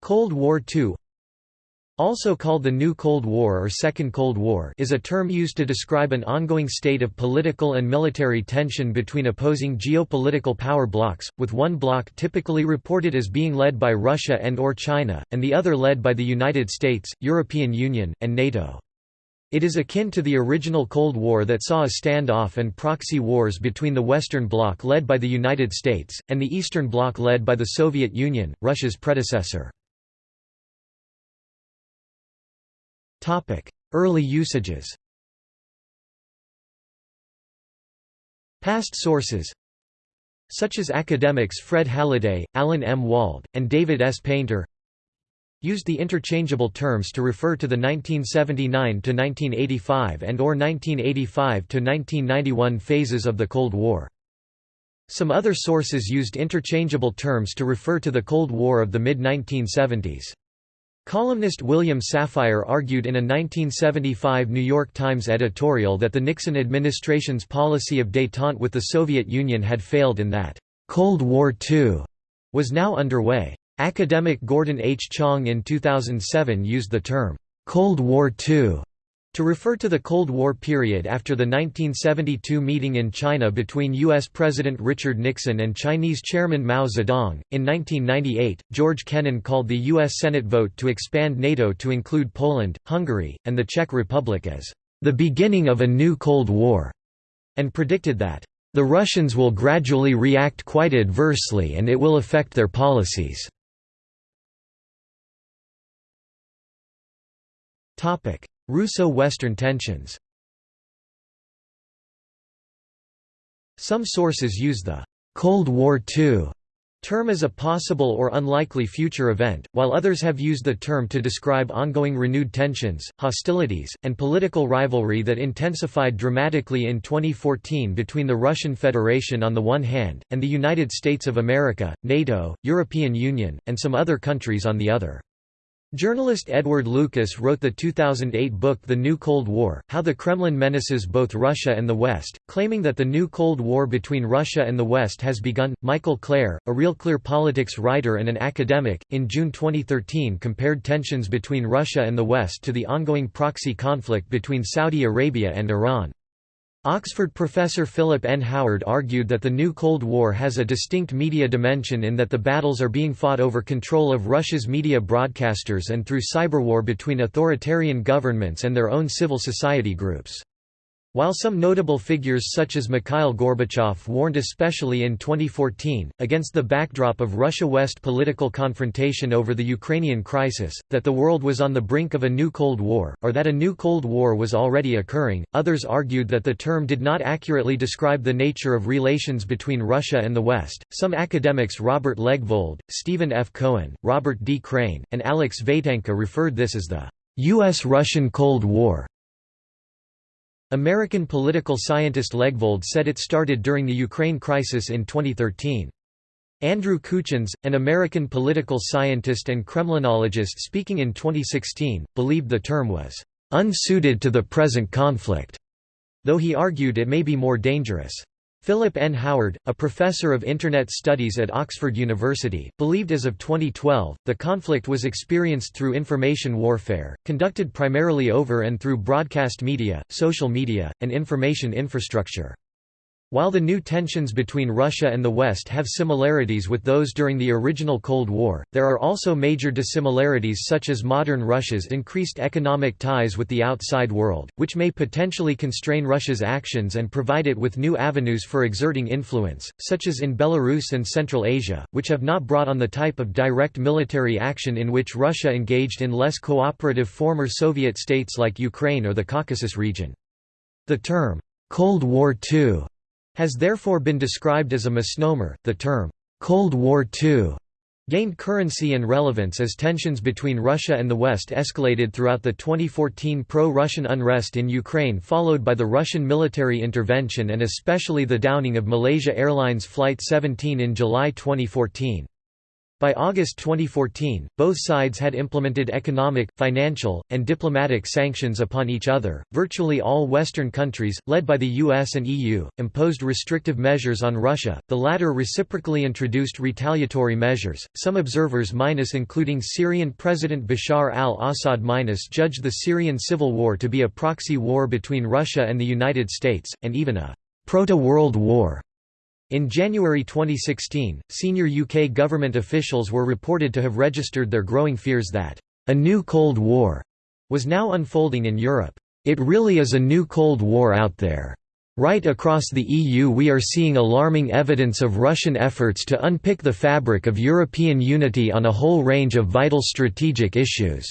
Cold War II also called the New Cold War or Second Cold War is a term used to describe an ongoing state of political and military tension between opposing geopolitical power blocs, with one bloc typically reported as being led by Russia and or China, and the other led by the United States, European Union, and NATO. It is akin to the original Cold War that saw a standoff and proxy wars between the Western Bloc led by the United States, and the Eastern Bloc led by the Soviet Union, Russia's predecessor. Early usages Past sources such as academics Fred Halliday, Alan M. Wald, and David S. Painter used the interchangeable terms to refer to the 1979–1985 and or 1985–1991 phases of the Cold War. Some other sources used interchangeable terms to refer to the Cold War of the mid-1970s. Columnist William Safire argued in a 1975 New York Times editorial that the Nixon administration's policy of détente with the Soviet Union had failed and that, "...Cold War II," was now underway. Academic Gordon H. Chang in 2007 used the term, "...Cold War II," to refer to the Cold War period after the 1972 meeting in China between U.S. President Richard Nixon and Chinese Chairman Mao Zedong. In 1998, George Kennan called the U.S. Senate vote to expand NATO to include Poland, Hungary, and the Czech Republic as the beginning of a new Cold War, and predicted that the Russians will gradually react quite adversely and it will affect their policies. Topic: Russo-Western tensions Some sources use the «Cold War II» term as a possible or unlikely future event, while others have used the term to describe ongoing renewed tensions, hostilities, and political rivalry that intensified dramatically in 2014 between the Russian Federation on the one hand, and the United States of America, NATO, European Union, and some other countries on the other. Journalist Edward Lucas wrote the 2008 book The New Cold War, How the Kremlin Menaces Both Russia and the West, claiming that the new Cold War between Russia and the West has begun. Michael Klare, a Real Clear Politics writer and an academic, in June 2013 compared tensions between Russia and the West to the ongoing proxy conflict between Saudi Arabia and Iran. Oxford professor Philip N. Howard argued that the new Cold War has a distinct media dimension in that the battles are being fought over control of Russia's media broadcasters and through cyberwar between authoritarian governments and their own civil society groups. While some notable figures such as Mikhail Gorbachev warned especially in 2014, against the backdrop of Russia-West political confrontation over the Ukrainian crisis, that the world was on the brink of a new Cold War, or that a new Cold War was already occurring, others argued that the term did not accurately describe the nature of relations between Russia and the West. Some academics Robert Legvold, Stephen F. Cohen, Robert D. Crane, and Alex Vatanka referred this as the U.S.-Russian Cold War. American political scientist Legvold said it started during the Ukraine crisis in 2013. Andrew Kuchins, an American political scientist and Kremlinologist speaking in 2016, believed the term was unsuited to the present conflict, though he argued it may be more dangerous. Philip N. Howard, a professor of Internet Studies at Oxford University, believed as of 2012, the conflict was experienced through information warfare, conducted primarily over and through broadcast media, social media, and information infrastructure. While the new tensions between Russia and the West have similarities with those during the original Cold War, there are also major dissimilarities such as modern Russia's increased economic ties with the outside world, which may potentially constrain Russia's actions and provide it with new avenues for exerting influence, such as in Belarus and Central Asia, which have not brought on the type of direct military action in which Russia engaged in less cooperative former Soviet states like Ukraine or the Caucasus region. The term, Cold War II has therefore been described as a misnomer. The term, Cold War II, gained currency and relevance as tensions between Russia and the West escalated throughout the 2014 pro-Russian unrest in Ukraine followed by the Russian military intervention and especially the downing of Malaysia Airlines Flight 17 in July 2014. By August 2014, both sides had implemented economic, financial, and diplomatic sanctions upon each other. Virtually all Western countries, led by the US and EU, imposed restrictive measures on Russia, the latter reciprocally introduced retaliatory measures. Some observers minus including Syrian President Bashar al Assad minus judged the Syrian civil war to be a proxy war between Russia and the United States, and even a proto-World War. In January 2016, senior UK government officials were reported to have registered their growing fears that, "...a new Cold War," was now unfolding in Europe. It really is a new Cold War out there. Right across the EU we are seeing alarming evidence of Russian efforts to unpick the fabric of European unity on a whole range of vital strategic issues.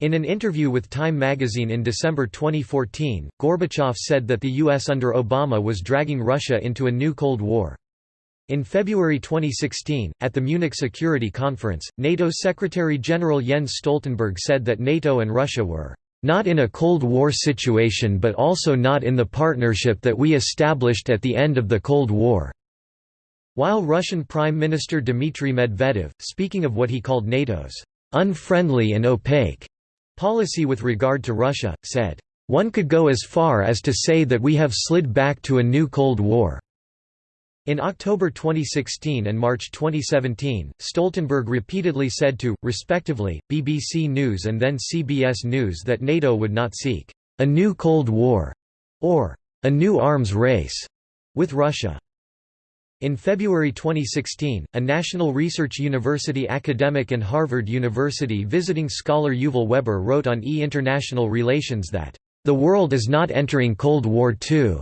In an interview with Time magazine in December 2014, Gorbachev said that the US under Obama was dragging Russia into a new Cold War. In February 2016, at the Munich Security Conference, NATO Secretary-General Jens Stoltenberg said that NATO and Russia were not in a Cold War situation but also not in the partnership that we established at the end of the Cold War." While Russian Prime Minister Dmitry Medvedev, speaking of what he called NATO's unfriendly and opaque Policy with regard to Russia, said, "...one could go as far as to say that we have slid back to a new Cold War." In October 2016 and March 2017, Stoltenberg repeatedly said to, respectively, BBC News and then CBS News that NATO would not seek a new Cold War or a new arms race with Russia. In February 2016, a National Research University academic and Harvard University visiting scholar Yuval Weber wrote on E-International Relations that, "...the world is not entering Cold War II."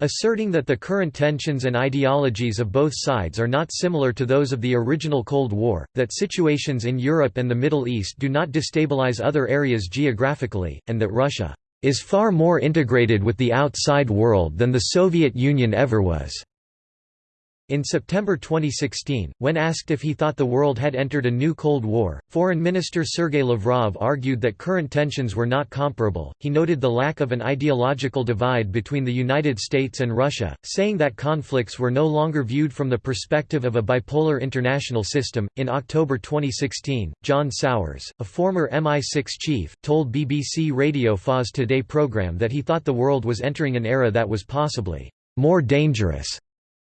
asserting that the current tensions and ideologies of both sides are not similar to those of the original Cold War, that situations in Europe and the Middle East do not destabilize other areas geographically, and that Russia is far more integrated with the outside world than the Soviet Union ever was. In September 2016, when asked if he thought the world had entered a new Cold War, Foreign Minister Sergei Lavrov argued that current tensions were not comparable. He noted the lack of an ideological divide between the United States and Russia, saying that conflicts were no longer viewed from the perspective of a bipolar international system. In October 2016, John Sawers, a former MI6 chief, told BBC Radio FA's Today program that he thought the world was entering an era that was possibly more dangerous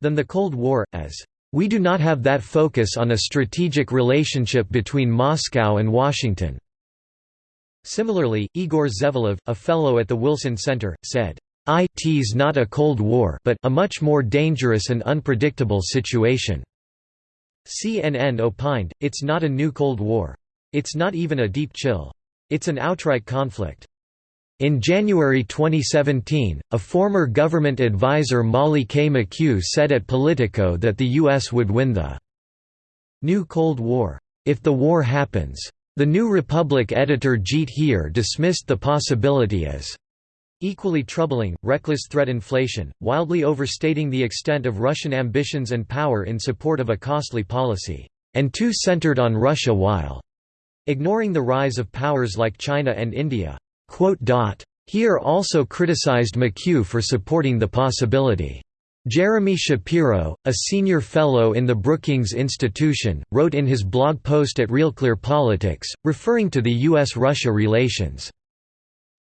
than the Cold War, as we do not have that focus on a strategic relationship between Moscow and Washington." Similarly, Igor Zevelev, a fellow at the Wilson Center, said, "It's not a Cold War but a much more dangerous and unpredictable situation." CNN opined, it's not a new Cold War. It's not even a deep chill. It's an outright conflict. In January 2017, a former government advisor Molly K. McKew said at Politico that the U.S. would win the new Cold War, if the war happens. The New Republic editor Jeet Heer dismissed the possibility as equally troubling, reckless threat inflation, wildly overstating the extent of Russian ambitions and power in support of a costly policy, and too centered on Russia while ignoring the rise of powers like China and India. Heer also criticized McKew for supporting the possibility. Jeremy Shapiro, a senior fellow in the Brookings Institution, wrote in his blog post at Real Clear Politics, referring to the U.S.-Russia relations,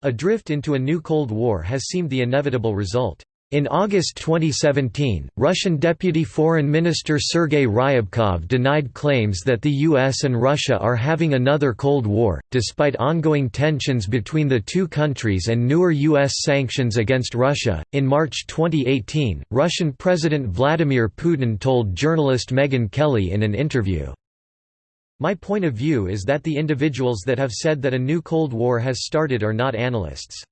A drift into a new Cold War has seemed the inevitable result. In August 2017, Russian Deputy Foreign Minister Sergei Ryabkov denied claims that the US and Russia are having another Cold War, despite ongoing tensions between the two countries and newer US sanctions against Russia. In March 2018, Russian President Vladimir Putin told journalist Megyn Kelly in an interview, My point of view is that the individuals that have said that a new Cold War has started are not analysts.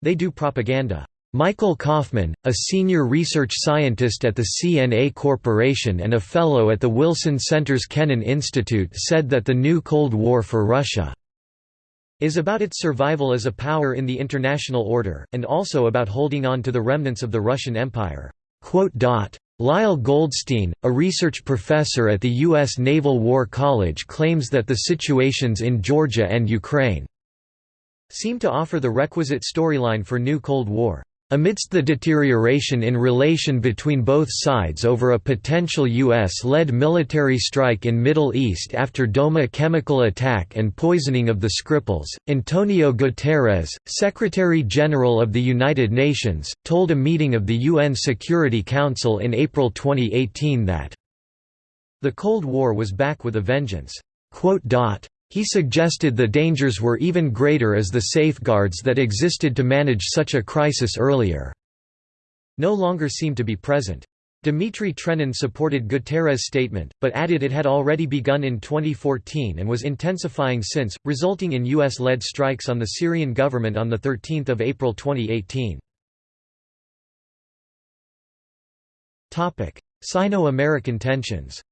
They do propaganda. Michael Kofman, a senior research scientist at the CNA Corporation and a fellow at the Wilson Center's Kennan Institute said that the new Cold War for Russia is about its survival as a power in the international order, and also about holding on to the remnants of the Russian Empire. Lyle Goldstein, a research professor at the U.S. Naval War College claims that the situations in Georgia and Ukraine seem to offer the requisite storyline for new Cold War. Amidst the deterioration in relation between both sides over a potential U.S.-led military strike in Middle East after Douma chemical attack and poisoning of the Skripals, Antonio Guterres, Secretary-General of the United Nations, told a meeting of the UN Security Council in April 2018 that the Cold War was back with a vengeance. He suggested the dangers were even greater as the safeguards that existed to manage such a crisis earlier no longer seemed to be present. Dmitry Trenin supported Guterres' statement, but added it had already begun in 2014 and was intensifying since, resulting in U.S.-led strikes on the Syrian government on 13 April 2018. Sino-American tensions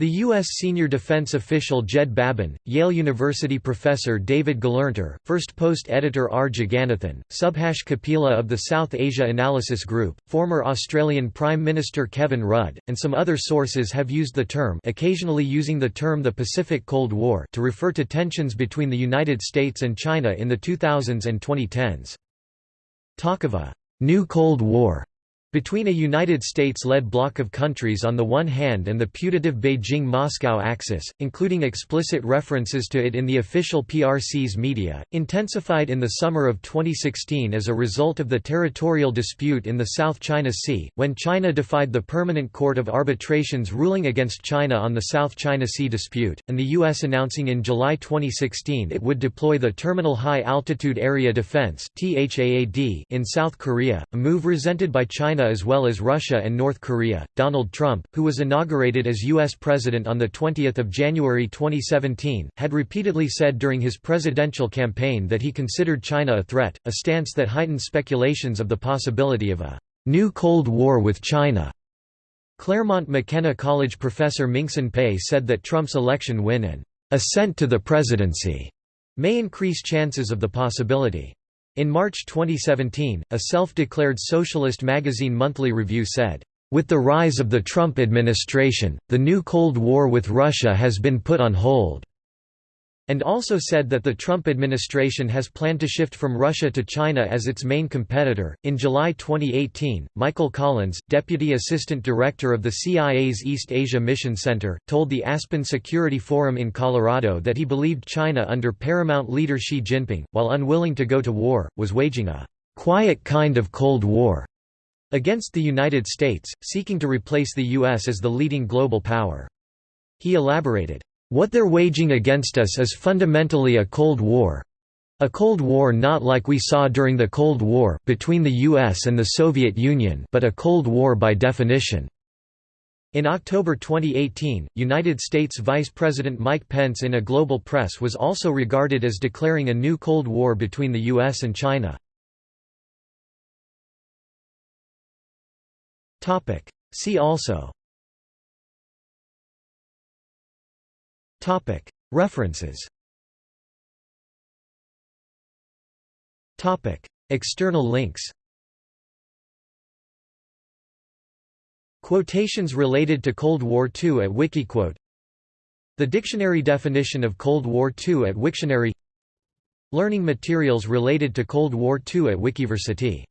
The U.S. senior defense official Jed Babin, Yale University professor David Gelernter, first post editor R. Jagannathan, Subhash Kapila of the South Asia Analysis Group, former Australian Prime Minister Kevin Rudd, and some other sources have used the term occasionally using the term the Pacific Cold War to refer to tensions between the United States and China in the 2000s and 2010s. Talk of a «new Cold War» Between a United States-led bloc of countries on the one hand and the putative Beijing-Moscow axis, including explicit references to it in the official PRC's media, intensified in the summer of 2016 as a result of the territorial dispute in the South China Sea, when China defied the Permanent Court of Arbitration's ruling against China on the South China Sea dispute, and the U.S. announcing in July 2016 it would deploy the Terminal High Altitude Area Defense in South Korea, a move resented by China China as well as Russia and North Korea. Donald Trump, who was inaugurated as U.S. President on 20 January 2017, had repeatedly said during his presidential campaign that he considered China a threat, a stance that heightened speculations of the possibility of a new Cold War with China. Claremont McKenna College professor Minxin Pei said that Trump's election win and ascent to the presidency may increase chances of the possibility. In March 2017, a self-declared socialist magazine Monthly Review said, "...with the rise of the Trump administration, the new Cold War with Russia has been put on hold." And also said that the Trump administration has planned to shift from Russia to China as its main competitor. In July 2018, Michael Collins, Deputy Assistant Director of the CIA's East Asia Mission Center, told the Aspen Security Forum in Colorado that he believed China under paramount leader Xi Jinping, while unwilling to go to war, was waging a quiet kind of Cold War against the United States, seeking to replace the U.S. as the leading global power. He elaborated, what they're waging against us is fundamentally a Cold War. A Cold War not like we saw during the Cold War between the US and the Soviet Union but a Cold War by definition. In October 2018, United States Vice President Mike Pence in a global press was also regarded as declaring a new Cold War between the US and China. See also References. External links. Quotations related to Cold War II at Wikiquote. The dictionary definition of Cold War II at Wiktionary. Learning materials related to Cold War II at Wikiversity